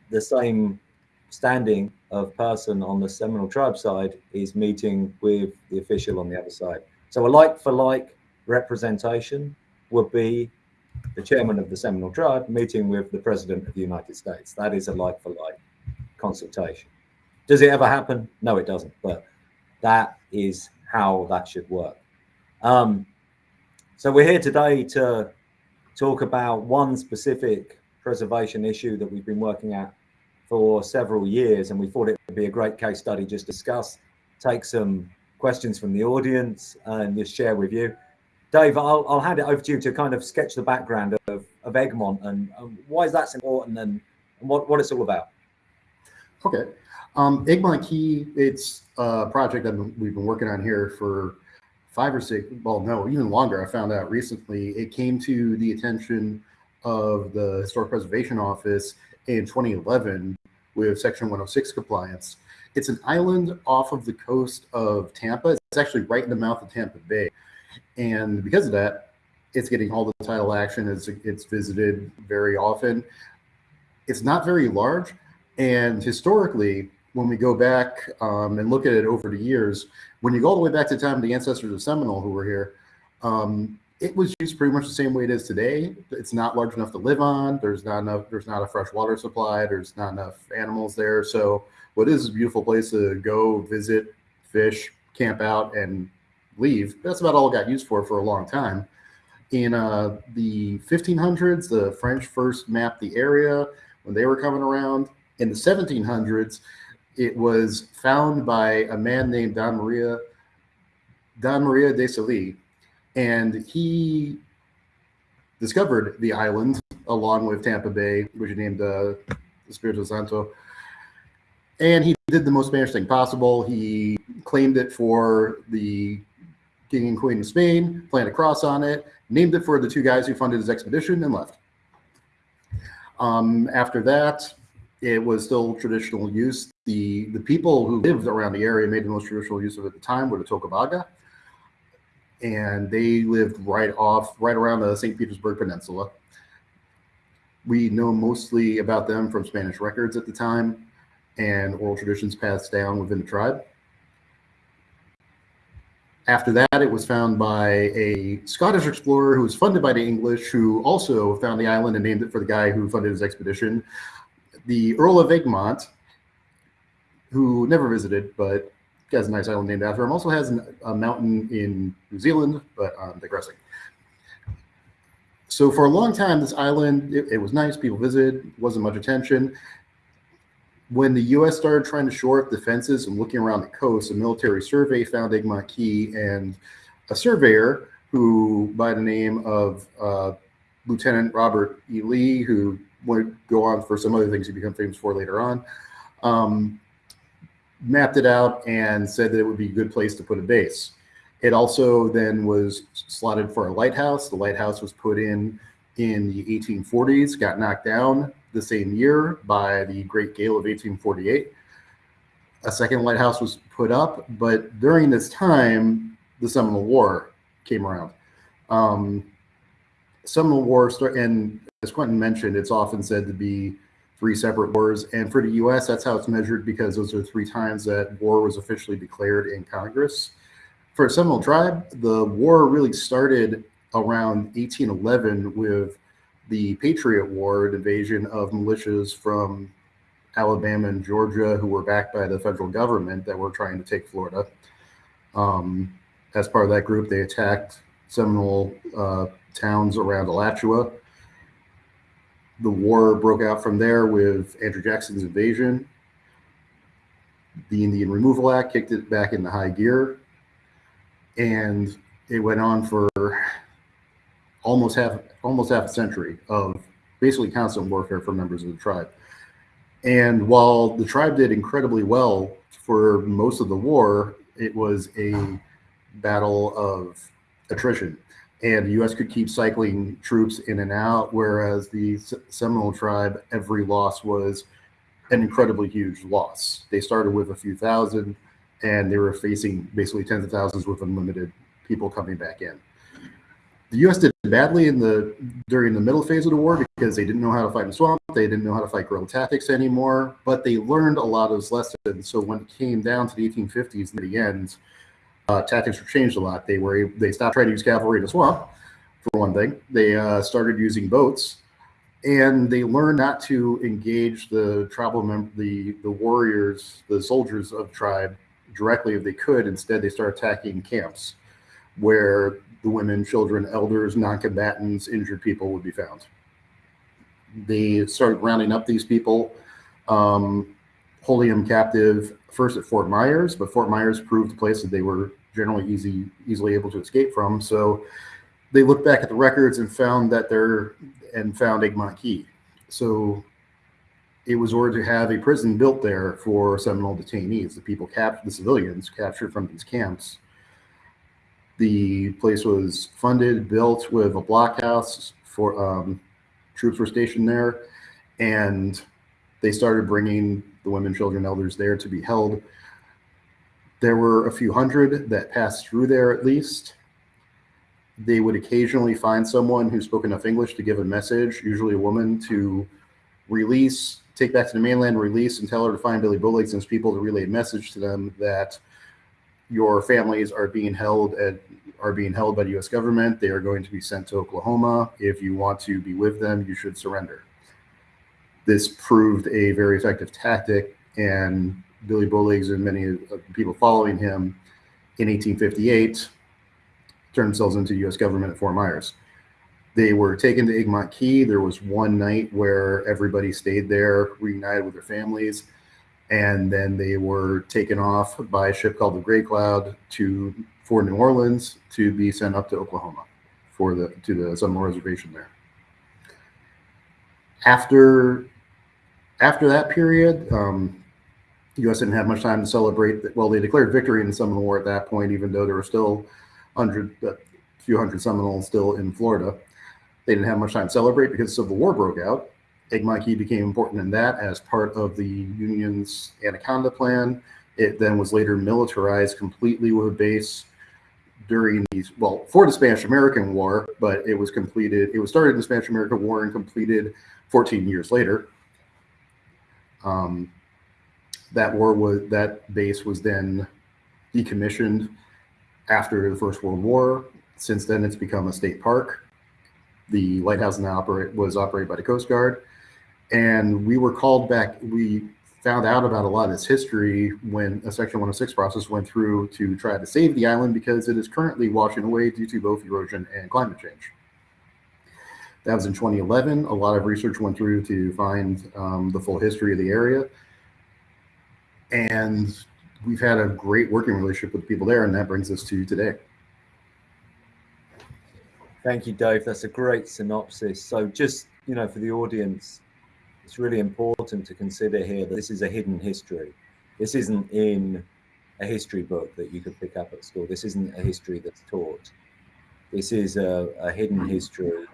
the same standing of person on the Seminole tribe side is meeting with the official on the other side. So a like for like representation would be the chairman of the Seminole tribe meeting with the president of the United States. That is a like for like consultation. Does it ever happen? No, it doesn't. But that is how that should work. Um, so we're here today to talk about one specific preservation issue that we've been working at for several years, and we thought it would be a great case study just discuss take some questions from the audience and just share with you. Dave, I'll, I'll hand it over to you to kind of sketch the background of, of Egmont and, and why is that important and, and what, what it's all about. Okay. Um, Key, it's a project that we've been working on here for five or six, well, no, even longer. I found out recently. It came to the attention of the Historic Preservation Office in 2011 with Section 106 compliance. It's an island off of the coast of Tampa. It's actually right in the mouth of Tampa Bay. And because of that, it's getting all the title action. It's, it's visited very often. It's not very large. And historically, when we go back um, and look at it over the years, when you go all the way back to the time of the ancestors of Seminole who were here, um, it was used pretty much the same way it is today. It's not large enough to live on. There's not enough. There's not a fresh water supply. There's not enough animals there. So what is a beautiful place to go visit, fish, camp out, and leave. That's about all it got used for for a long time. In uh, the 1500s, the French first mapped the area when they were coming around. In the 1700s, it was found by a man named Don Maria Don Maria de Celi, and he discovered the island along with Tampa Bay, which he named the uh, Espiritu Santo. And he did the most Spanish thing possible. He claimed it for the king and queen of Spain, planted a cross on it, named it for the two guys who funded his expedition, and left. Um, after that, it was still traditional use. The, the people who lived around the area made the most traditional use of it at the time were the Tocobaga. And they lived right off, right around the St. Petersburg Peninsula. We know mostly about them from Spanish records at the time and oral traditions passed down within the tribe. After that, it was found by a Scottish explorer who was funded by the English, who also found the island and named it for the guy who funded his expedition. The Earl of Egmont, who never visited, but has a nice island named after him, also has an, a mountain in New Zealand, but I'm digressing. So for a long time, this island, it, it was nice. People visited, wasn't much attention when the U.S. started trying to shore up defenses and looking around the coast, a military survey found Egmont Key, and a surveyor who, by the name of uh, Lieutenant Robert E. Lee, who would go on for some other things he became famous for later on, um, mapped it out and said that it would be a good place to put a base. It also then was slotted for a lighthouse. The lighthouse was put in in the 1840s, got knocked down the same year by the Great Gale of 1848. A second lighthouse was put up, but during this time, the Seminole War came around. Um, Seminole War, and as Quentin mentioned, it's often said to be three separate wars. And for the U.S., that's how it's measured because those are three times that war was officially declared in Congress. For Seminole tribe, the war really started around 1811 with the Patriot War, an invasion of militias from Alabama and Georgia who were backed by the federal government that were trying to take Florida. Um, as part of that group, they attacked Seminole uh, towns around Alachua. The war broke out from there with Andrew Jackson's invasion. The Indian Removal Act kicked it back into high gear. And it went on for almost half almost half a century of basically constant warfare for members of the tribe. And while the tribe did incredibly well for most of the war, it was a battle of attrition. And the U.S. could keep cycling troops in and out, whereas the Seminole tribe, every loss was an incredibly huge loss. They started with a few thousand, and they were facing basically tens of thousands with unlimited people coming back in the U.S. did badly in the during the middle phase of the war because they didn't know how to fight in swamp. They didn't know how to fight guerrilla tactics anymore. But they learned a lot of those lessons. So when it came down to the 1850s near the end, uh, tactics were changed a lot. They were they stopped trying to use cavalry in the swamp, for one thing. They uh, started using boats, and they learned not to engage the tribal mem- the the warriors, the soldiers of tribe directly if they could. Instead, they started attacking camps where the women, children, elders, non-combatants, injured people would be found. They started rounding up these people. Um, holding them captive first at Fort Myers, but Fort Myers proved a place that they were generally easy, easily able to escape from. So they looked back at the records and found that they're and found Egmont Key. So it was ordered to have a prison built there for Seminole detainees, the people captured, the civilians captured from these camps. The place was funded, built with a blockhouse for um, troops were stationed there, and they started bringing the women, children, elders there to be held. There were a few hundred that passed through there at least. They would occasionally find someone who spoke enough English to give a message, usually a woman, to release, take back to the mainland, release, and tell her to find Billy Bowlegs and his people to relay a message to them that your families are being held at are being held by the U.S. government. They are going to be sent to Oklahoma. If you want to be with them, you should surrender. This proved a very effective tactic, and Billy Bowlegs and many of the people following him in 1858 turned themselves into U.S. government at Fort Myers. They were taken to Egmont Key. There was one night where everybody stayed there, reunited with their families, and then they were taken off by a ship called the Gray Cloud to for New Orleans to be sent up to Oklahoma for the to the Seminole Reservation there. After after that period, um, U.S. didn't have much time to celebrate. Well, they declared victory in the Seminole War at that point, even though there were still hundred, a few hundred Seminoles still in Florida. They didn't have much time to celebrate because Civil War broke out. Egmont Key became important in that as part of the Union's Anaconda Plan. It then was later militarized completely with a base during these, well, for the Spanish American War, but it was completed, it was started in the Spanish American War and completed 14 years later. Um, that war was, that base was then decommissioned after the First World War. Since then, it's become a state park. The lighthouse now operate, was operated by the Coast Guard. And we were called back, we found out about a lot of this history when a Section 106 process went through to try to save the island because it is currently washing away due to both erosion and climate change. That was in 2011. A lot of research went through to find um, the full history of the area. And we've had a great working relationship with people there, and that brings us to today. Thank you, Dave. That's a great synopsis. So just, you know, for the audience, it's really important to consider here that this is a hidden history. This isn't in a history book that you could pick up at school. This isn't a history that's taught. This is a, a hidden history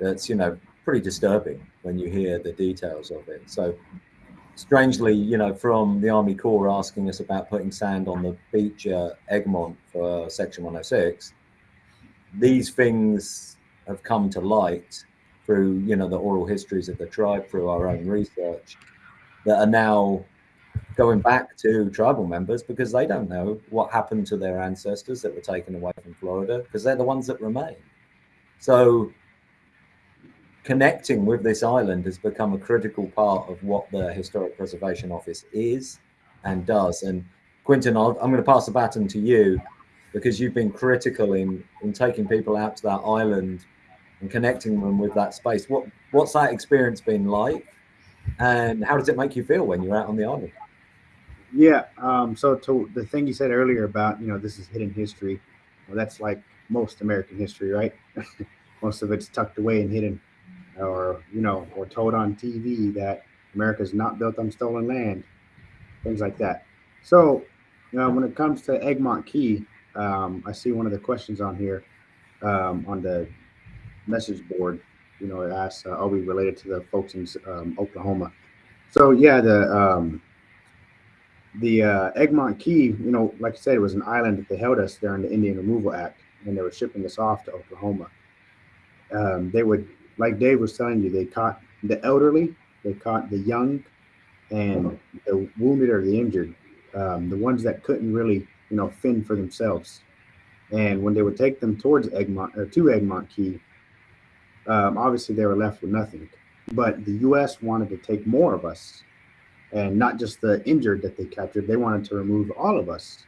that's, you know, pretty disturbing when you hear the details of it. So strangely, you know, from the Army Corps asking us about putting sand on the beach at Egmont for Section 106, these things have come to light through, you know, the oral histories of the tribe, through our own research, that are now going back to tribal members because they don't know what happened to their ancestors that were taken away from Florida because they're the ones that remain. So connecting with this island has become a critical part of what the Historic Preservation Office is and does. And Quentin, i am going to pass the baton to you because you've been critical in, in taking people out to that island and connecting them with that space. What What's that experience been like? And how does it make you feel when you're out on the island? Yeah. Um, so to the thing you said earlier about, you know, this is hidden history. Well, that's like most American history, right? <laughs> most of it's tucked away and hidden or you know, or told on TV that America is not built on stolen land, things like that. So, you know, when it comes to Egmont Key, um, I see one of the questions on here um, on the message board. You know, it asks, uh, "Are we related to the folks in um, Oklahoma?" So yeah, the um, the uh, Egmont Key, you know, like I said, it was an island that they held us during the Indian Removal Act, and they were shipping us off to Oklahoma. Um, they would like Dave was telling you, they caught the elderly, they caught the young, and the wounded or the injured, um, the ones that couldn't really, you know, fend for themselves. And when they would take them towards Egmont or to Egmont Key, um, obviously they were left with nothing. But the U.S. wanted to take more of us, and not just the injured that they captured. They wanted to remove all of us,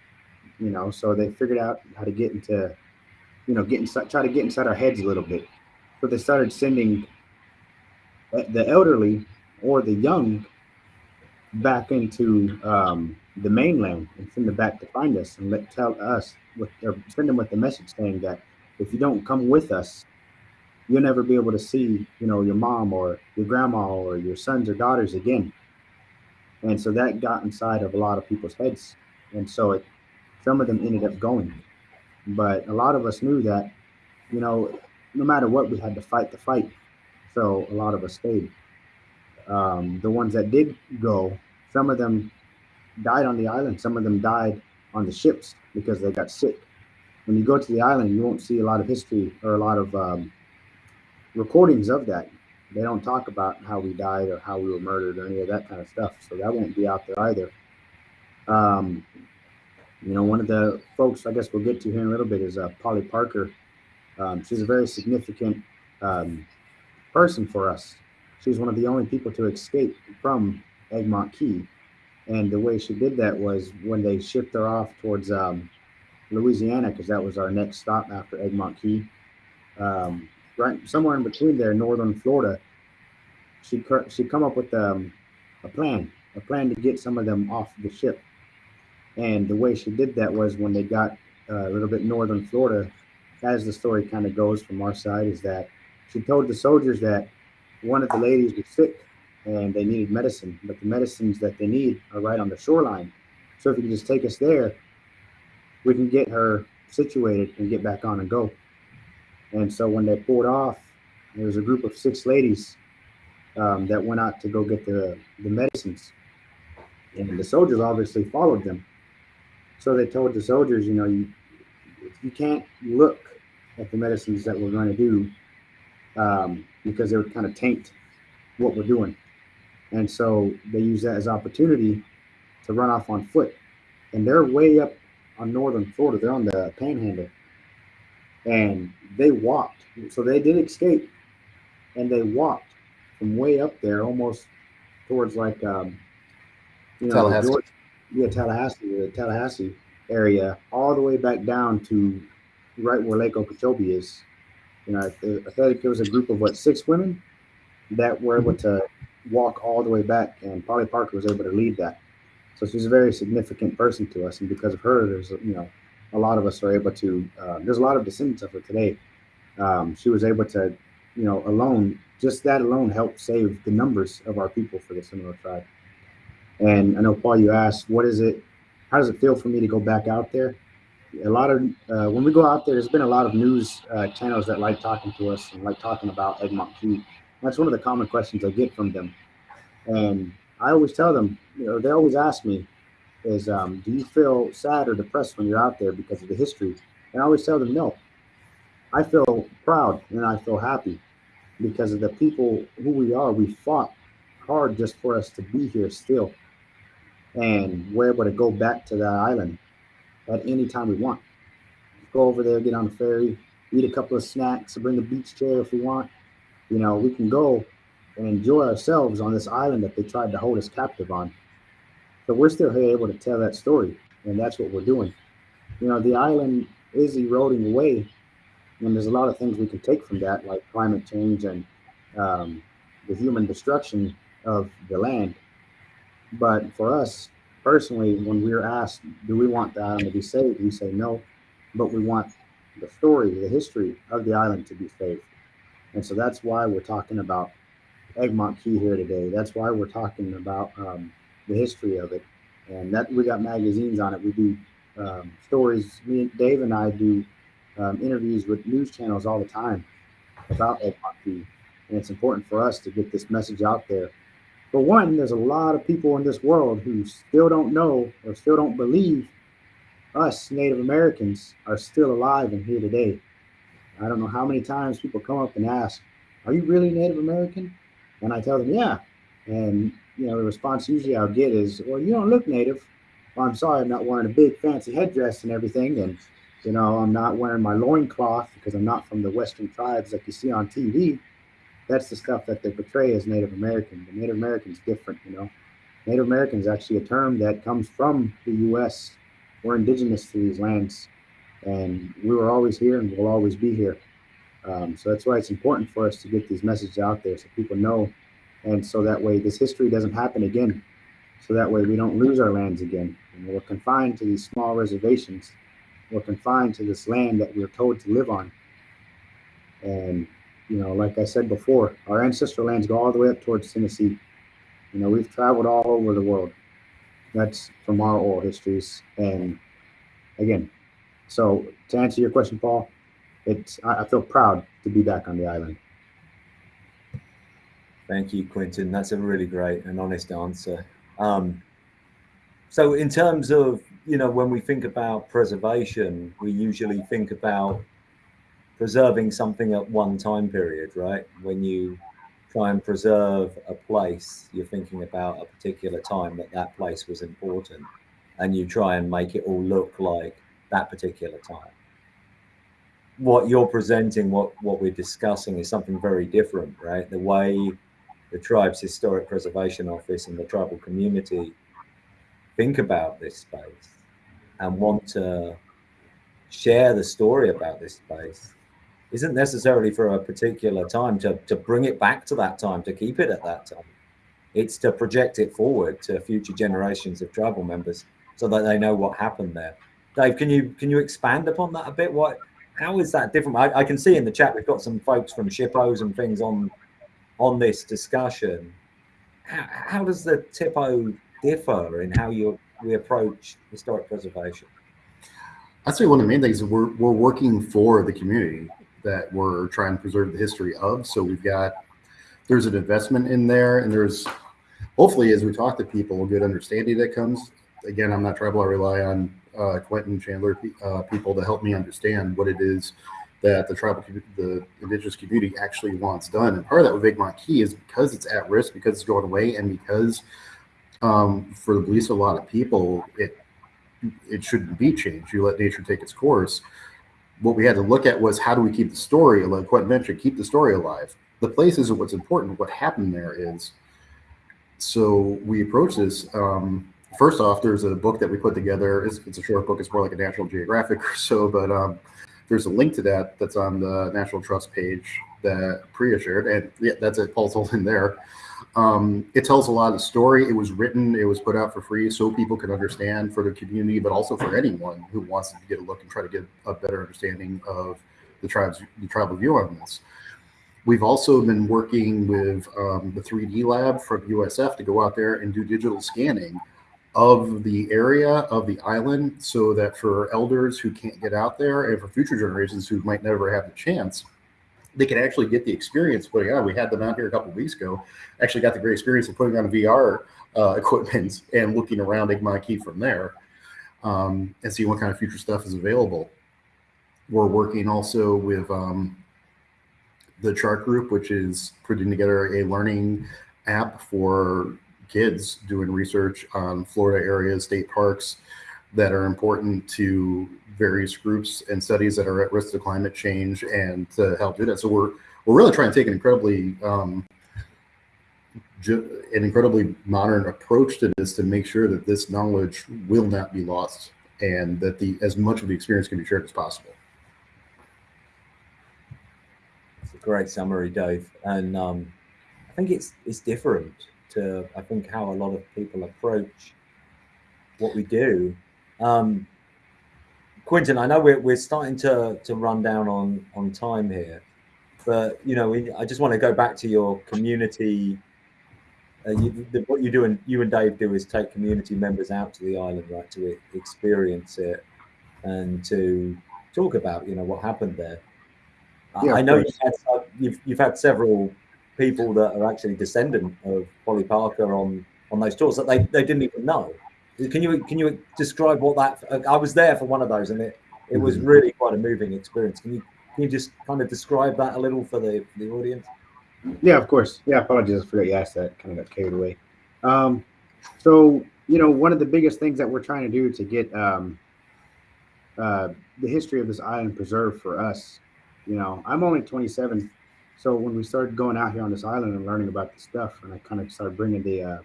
you know. So they figured out how to get into, you know, get inside, try to get inside our heads a little bit but they started sending the elderly or the young back into um, the mainland and send them back to find us and let tell us with or send them with the message saying that if you don't come with us, you'll never be able to see, you know, your mom or your grandma or your sons or daughters again. And so that got inside of a lot of people's heads. And so it some of them ended up going. But a lot of us knew that, you know, no matter what, we had to fight the fight. So a lot of us stayed. Um, the ones that did go, some of them died on the island. Some of them died on the ships because they got sick. When you go to the island, you won't see a lot of history or a lot of um, recordings of that. They don't talk about how we died or how we were murdered or any of that kind of stuff. So that won't be out there either. Um, you know, one of the folks I guess we'll get to here in a little bit is uh, Polly Parker. Um, she's a very significant um, person for us. She's one of the only people to escape from Egmont Key. And the way she did that was when they shipped her off towards um, Louisiana, because that was our next stop after Egmont Key. Um, right somewhere in between there, northern Florida, she she come up with um, a plan, a plan to get some of them off the ship. And the way she did that was when they got uh, a little bit northern Florida, as the story kind of goes from our side, is that she told the soldiers that one of the ladies was sick and they needed medicine, but the medicines that they need are right on the shoreline. So if you can just take us there, we can get her situated and get back on and go. And so when they pulled off, there was a group of six ladies um, that went out to go get the, the medicines. And the soldiers obviously followed them. So they told the soldiers, you know, you, you can't look at the medicines that we're going to do um, because they would kind of taint what we're doing. And so they use that as opportunity to run off on foot. And they're way up on northern Florida. They're on the panhandle. And they walked. So they did escape. And they walked from way up there almost towards like um, you know Tallahassee. Georgia, yeah, Tallahassee, the Tallahassee area, all the way back down to right where Lake Okeechobee is. You know, I think it was a group of what six women that were able to walk all the way back, and Polly Parker was able to lead that. So she's a very significant person to us, and because of her, there's you know a lot of us are able to. Uh, there's a lot of descendants of her today. Um, she was able to, you know, alone just that alone helped save the numbers of our people for the Seminole tribe. And I know Paul, you asked, what is it? How does it feel for me to go back out there? A lot of uh, when we go out there, there's been a lot of news uh, channels that like talking to us and like talking about Egmont Key. That's one of the common questions I get from them. And I always tell them, you know, they always ask me, is um, do you feel sad or depressed when you're out there because of the history? And I always tell them, no. I feel proud and I feel happy because of the people who we are. We fought hard just for us to be here still. And we're able to go back to that island at any time we want. Go over there, get on the ferry, eat a couple of snacks, bring a beach chair if we want. You know, we can go and enjoy ourselves on this island that they tried to hold us captive on. So we're still here able to tell that story, and that's what we're doing. You know, the island is eroding away, and there's a lot of things we can take from that, like climate change and um, the human destruction of the land. But for us personally, when we're asked, do we want the island to be saved? We say no, but we want the story, the history of the island to be saved. And so that's why we're talking about Egmont Key here today. That's why we're talking about um, the history of it. And that we got magazines on it. We do um, stories. Me, and Dave, and I do um, interviews with news channels all the time about Egmont Key. And it's important for us to get this message out there. For one, there's a lot of people in this world who still don't know or still don't believe us Native Americans are still alive and here today. I don't know how many times people come up and ask, Are you really Native American? And I tell them, Yeah. And you know, the response usually I'll get is, Well, you don't look native. Well, I'm sorry, I'm not wearing a big fancy headdress and everything. And you know, I'm not wearing my loincloth because I'm not from the Western tribes like you see on TV that's the stuff that they portray as Native American. The Native American's different, you know. Native American is actually a term that comes from the U.S. We're indigenous to these lands, and we were always here and will always be here. Um, so that's why it's important for us to get these messages out there so people know, and so that way this history doesn't happen again. so that way we don't lose our lands again. And we're confined to these small reservations. We're confined to this land that we're told to live on. And, you know, like I said before, our ancestral lands go all the way up towards Tennessee. You know, we've traveled all over the world. That's from our oral histories. And again, so to answer your question, Paul, it's I, I feel proud to be back on the island. Thank you, Quentin. That's a really great and honest answer. Um, so in terms of, you know, when we think about preservation, we usually think about preserving something at one time period, right? When you try and preserve a place, you're thinking about a particular time that that place was important and you try and make it all look like that particular time. What you're presenting, what, what we're discussing is something very different, right? The way the tribe's historic preservation office and the tribal community think about this space and want to share the story about this space isn't necessarily for a particular time to, to bring it back to that time, to keep it at that time. It's to project it forward to future generations of tribal members so that they know what happened there. Dave, can you can you expand upon that a bit? What how is that different? I, I can see in the chat we've got some folks from SHPOs and things on on this discussion. How, how does the THPO differ in how you we approach historic preservation? I'd say one of the main things is we're, we're working for the community that we're trying to preserve the history of. So we've got, there's an investment in there and there's, hopefully as we talk to people, a good understanding that comes. Again, I'm not tribal, I rely on uh, Quentin Chandler uh, people to help me understand what it is that the tribal, the indigenous community actually wants done. And part of that with Egmont Key is because it's at risk, because it's going away, and because um, for the of a lot of people, it it shouldn't be changed. You let nature take its course. What we had to look at was how do we keep the story, like Quentin mentioned, keep the story alive. The place isn't what's important. What happened there is. So we approach this. Um, first off, there's a book that we put together. It's, it's, a short book. It's more like a National Geographic <laughs> or so, but um, there's a link to that that's on the National Trust page that Priya shared, and yeah, that's it. Paul's holding there. Um, it tells a lot of the story. It was written, it was put out for free so people can understand for the community, but also for anyone who wants to get a look and try to get a better understanding of the tribes, the tribal view on this. We've also been working with um, the 3D lab from USF to go out there and do digital scanning of the area of the island so that for elders who can't get out there and for future generations who might never have the chance, they can actually get the experience putting on. We had them out here a couple weeks ago, actually got the great experience of putting on VR uh, <laughs> equipment and looking around Egmont Key from there um, and see what kind of future stuff is available. We're working also with um, the chart group, which is putting together a learning app for kids doing research on Florida areas, state parks that are important to various groups and studies that are at risk of climate change and to help do that. So we're we're really trying to take an incredibly um, an incredibly modern approach to this to make sure that this knowledge will not be lost and that the as much of the experience can be shared as possible. It's a great summary, Dave, and um, I think it's it's different to I think how a lot of people approach what we do. Um, Quentin, I know we're, we're starting to, to run down on, on time here, but you know, we, I just want to go back to your community. Uh, you, the, what you do and you and Dave do is take community members out to the island, right, to experience it and to talk about, you know, what happened there. Yeah, I know you've had, you've, you've had several people that are actually descendant of Polly Parker on on those tours that they, they didn't even know. Can you can you describe what that? I was there for one of those, and it it was mm-hmm. really quite a moving experience. Can you can you just kind of describe that a little for the for the audience? Yeah, of course. Yeah, apologies. I forgot you asked that. Kind of got carried away. Um, so you know, one of the biggest things that we're trying to do to get um, uh, the history of this island preserved for us. You know, I'm only 27, so when we started going out here on this island and learning about the stuff, and I kind of started bringing the uh,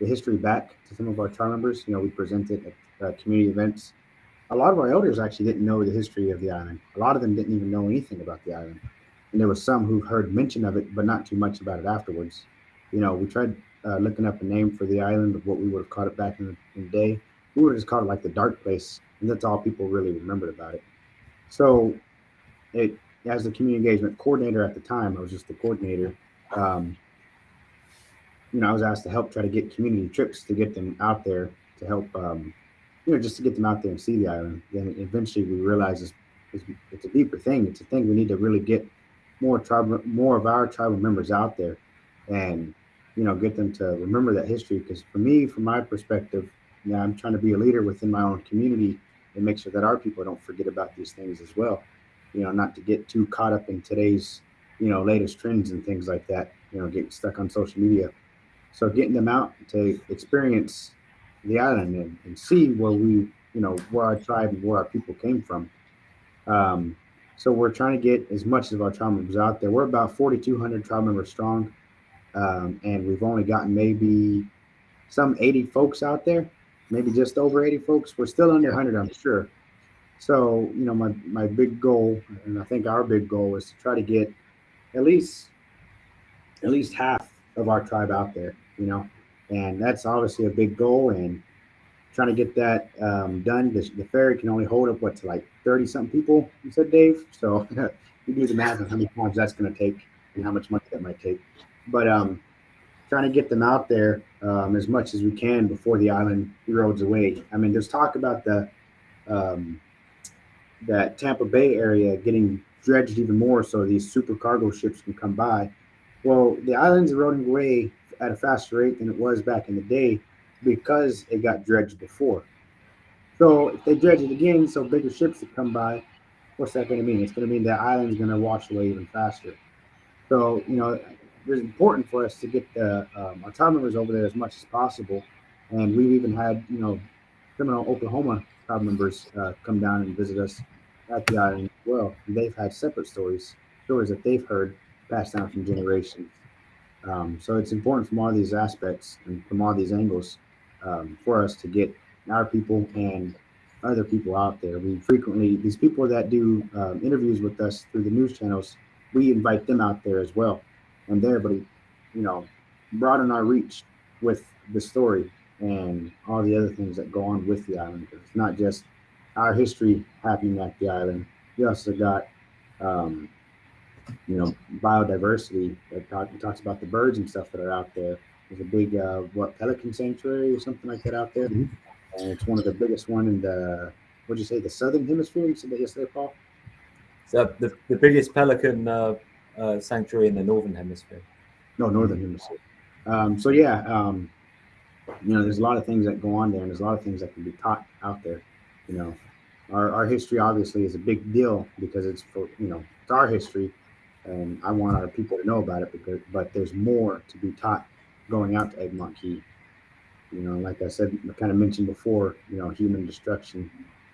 the history back to some of our tribe members. You know, we presented at uh, community events. A lot of our elders actually didn't know the history of the island. A lot of them didn't even know anything about the island. And there were some who heard mention of it, but not too much about it afterwards. You know, we tried uh, looking up a name for the island of what we would have called it back in the, in the day, we would have just called it like the dark place, and that's all people really remembered about it. So, it as the community engagement coordinator at the time, I was just the coordinator. Um, you know, I was asked to help try to get community trips to get them out there to help, um, you know, just to get them out there and see the island. Then eventually we realized it's, it's, it's a deeper thing. It's a thing we need to really get more tribal, more of our tribal members out there, and you know, get them to remember that history. Because for me, from my perspective, you know, I'm trying to be a leader within my own community and make sure that our people don't forget about these things as well. You know, not to get too caught up in today's, you know, latest trends and things like that. You know, getting stuck on social media. So getting them out to experience the island and, and see where we, you know, where our tribe and where our people came from. Um, so we're trying to get as much of our tribe members out there. We're about 4,200 tribe members strong, um, and we've only gotten maybe some 80 folks out there, maybe just over 80 folks. We're still under 100, I'm sure. So you know, my my big goal, and I think our big goal is to try to get at least at least half of our tribe out there. You know, and that's obviously a big goal and trying to get that um, done. The, the, ferry can only hold up what's like 30 something people, you said, Dave. So <laughs> you do the math of how many times that's going to take and how much money that might take. But um, trying to get them out there um, as much as we can before the island erodes away. I mean, there's talk about the um, that Tampa Bay area getting dredged even more so these super cargo ships can come by. Well, the island's eroding away at a faster rate than it was back in the day because it got dredged before. So if they dredge it again, so bigger ships will come by, what's that going to mean? It's going to mean the island's going to wash away even faster. So you know, it's important for us to get the um, our tribe members over there as much as possible, and we've even had you know, Seminole Oklahoma tribe members uh, come down and visit us at the island as well. And they've had separate stories, stories that they've heard passed down from generations. Um, so it's important from all these aspects and from all these angles um, for us to get our people and other people out there. We frequently, these people that do um, interviews with us through the news channels, we invite them out there as well. And they're to, you know, broaden our reach with the story and all the other things that go on with the island. It's not just our history happening at the island. We also got um, you know, biodiversity. It, talk, it talks about the birds and stuff that are out there. There's a big, uh, what, pelican sanctuary or something like that out there. Mm-hmm. And it's one of the biggest one in the, what'd you say, the southern hemisphere? You said that yesterday, Paul? So the, the biggest pelican uh, uh, sanctuary in the northern hemisphere. No, northern hemisphere. Um, so yeah, um, you know, there's a lot of things that go on there, and there's a lot of things that can be taught out there. You know, our, our history obviously is a big deal because it's for you know it's our history, and I want our people to know about it because but there's more to be taught going out to Egmont Key. You know, like I said, I kind of mentioned before, you know, human destruction,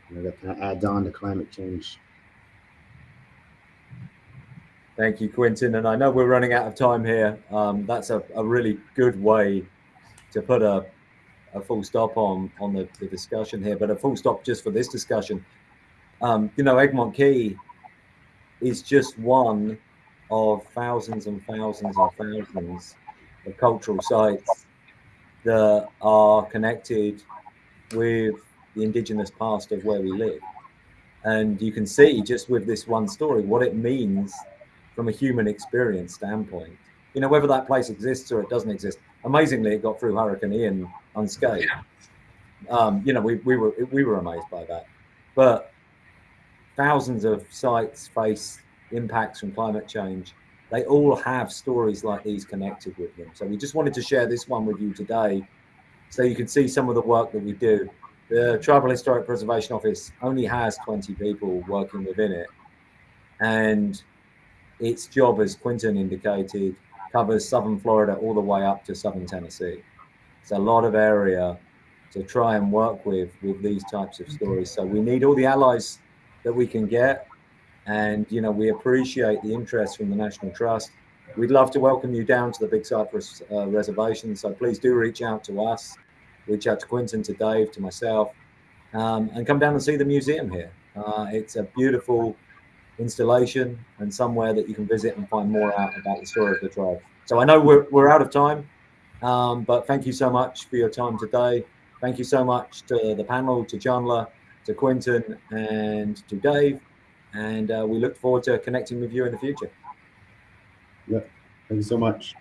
you know, that kind of adds on to climate change. Thank you, Quinton. And I know we're running out of time here. Um, that's a, a really good way to put a, a full stop on on the, the discussion here, but a full stop just for this discussion. Um, you know, Egmont Key is just one of thousands and thousands and thousands of cultural sites that are connected with the indigenous past of where we live. And you can see just with this one story what it means from a human experience standpoint. You know, whether that place exists or it doesn't exist. Amazingly, it got through Hurricane Ian unscathed. Um, you know, we, we were we were amazed by that. But thousands of sites face impacts from climate change, they all have stories like these connected with them. So we just wanted to share this one with you today so you can see some of the work that we do. The Tribal Historic Preservation Office only has 20 people working within it. And its job, as Quinton indicated, covers southern Florida all the way up to southern Tennessee. It's a lot of area to try and work with with these types of stories. So we need all the allies that we can get and, you know, we appreciate the interest from the National Trust. We'd love to welcome you down to the Big Cypress uh, Reservation. So please do reach out to us, reach out to Quinton, to Dave, to myself, um, and come down and see the museum here. Uh, it's a beautiful installation and somewhere that you can visit and find more out about the story of the tribe. So I know we're, we're out of time. Um, but thank you so much for your time today. Thank you so much to the panel, to Chandler, to Quinton, and to Dave. And uh, we look forward to connecting with you in the future. Yeah, thank you so much.